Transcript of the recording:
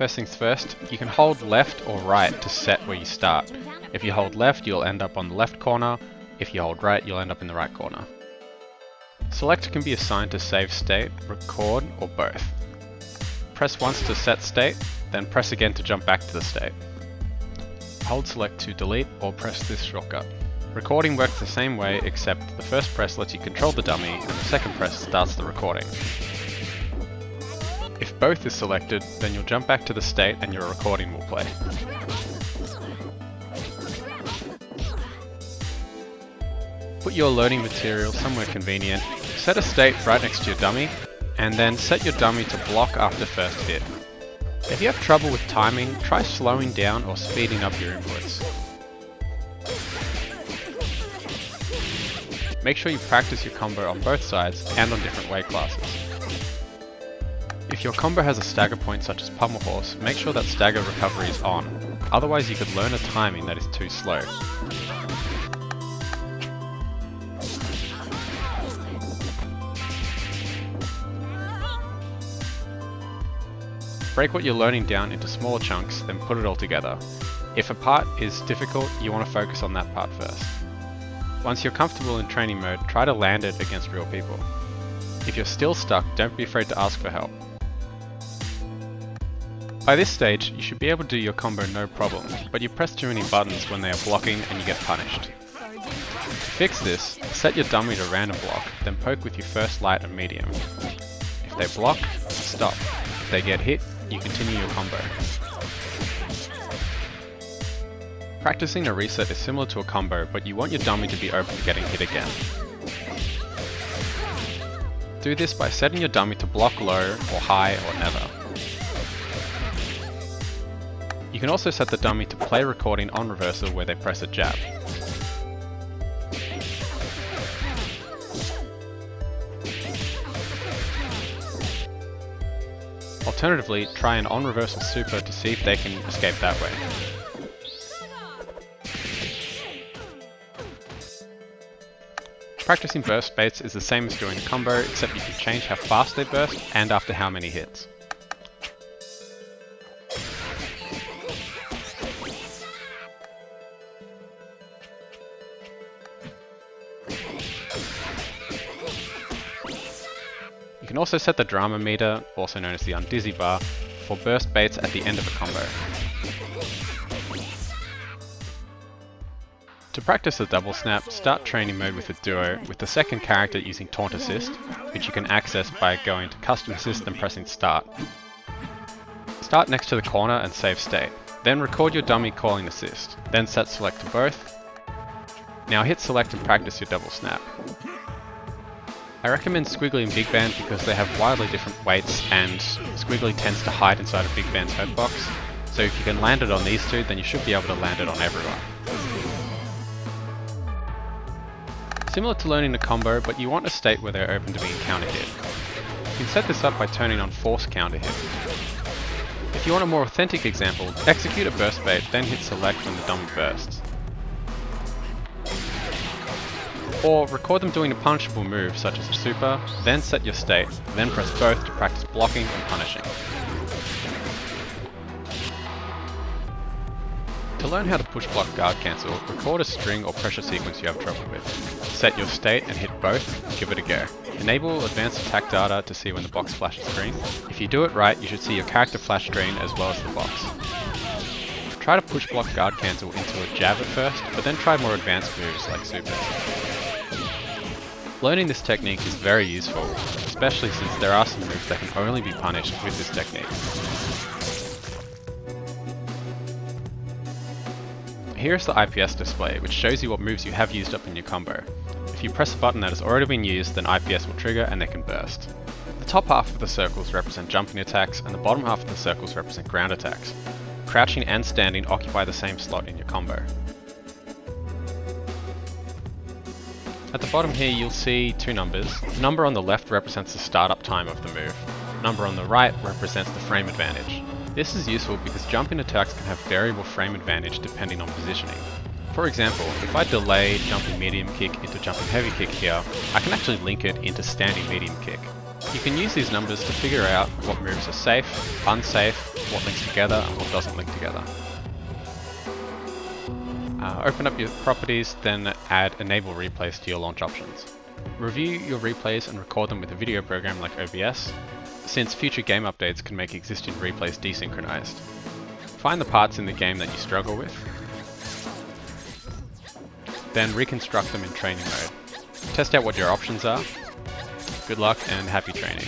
First things first, you can hold left or right to set where you start. If you hold left, you'll end up on the left corner. If you hold right, you'll end up in the right corner. Select can be assigned to save state, record, or both. Press once to set state, then press again to jump back to the state. Hold select to delete or press this shortcut. Recording works the same way except the first press lets you control the dummy and the second press starts the recording. Both is selected, then you'll jump back to the state and your recording will play. Put your loading material somewhere convenient, set a state right next to your dummy, and then set your dummy to block after first hit. If you have trouble with timing, try slowing down or speeding up your inputs. Make sure you practice your combo on both sides and on different weight classes. If your combo has a stagger point such as Pummel Horse, make sure that stagger recovery is on, otherwise you could learn a timing that is too slow. Break what you're learning down into smaller chunks, then put it all together. If a part is difficult, you want to focus on that part first. Once you're comfortable in training mode, try to land it against real people. If you're still stuck, don't be afraid to ask for help. By this stage, you should be able to do your combo no problem, but you press too many buttons when they are blocking and you get punished. To fix this, set your dummy to random block, then poke with your first light and medium. If they block, stop. If they get hit, you continue your combo. Practicing a reset is similar to a combo, but you want your dummy to be open to getting hit again. Do this by setting your dummy to block low or high or never. You can also set the dummy to play recording on reversal where they press a jab. Alternatively, try an on reversal super to see if they can escape that way. Practicing burst baits is the same as doing a combo, except you can change how fast they burst and after how many hits. Can also set the drama meter, also known as the undizzy bar, for burst baits at the end of a combo. To practice the double snap, start training mode with a duo, with the second character using taunt assist, which you can access by going to custom assist and pressing start. Start next to the corner and save state. Then record your dummy calling assist, then set select to both. Now hit select and practice your double snap. I recommend Squiggly and Big Band because they have wildly different weights and Squiggly tends to hide inside of Big Band's hurtbox, so if you can land it on these two then you should be able to land it on everyone. Similar to learning the combo, but you want a state where they're open to being counter hit. You can set this up by turning on force counter hit. If you want a more authentic example, execute a burst bait, then hit select when the dummy bursts. Or record them doing a punishable move such as a super, then set your state, then press both to practice blocking and punishing. To learn how to push block guard cancel, record a string or pressure sequence you have trouble with. Set your state and hit both, give it a go. Enable advanced attack data to see when the box flashes green. If you do it right, you should see your character flash green as well as the box. Try to push block guard cancel into a jab at first, but then try more advanced moves like super. Learning this technique is very useful, especially since there are some moves that can only be punished with this technique. Here's the IPS display, which shows you what moves you have used up in your combo. If you press a button that has already been used, then IPS will trigger and they can burst. The top half of the circles represent jumping attacks, and the bottom half of the circles represent ground attacks. Crouching and standing occupy the same slot in your combo. At the bottom here you'll see two numbers. The number on the left represents the startup time of the move. The number on the right represents the frame advantage. This is useful because jumping attacks can have variable frame advantage depending on positioning. For example, if I delay jumping medium kick into jumping heavy kick here, I can actually link it into standing medium kick. You can use these numbers to figure out what moves are safe, unsafe, what links together and what doesn't link together. Uh, open up your properties, then add enable replays to your launch options. Review your replays and record them with a video program like OBS, since future game updates can make existing replays desynchronized. Find the parts in the game that you struggle with, then reconstruct them in training mode. Test out what your options are. Good luck and happy training.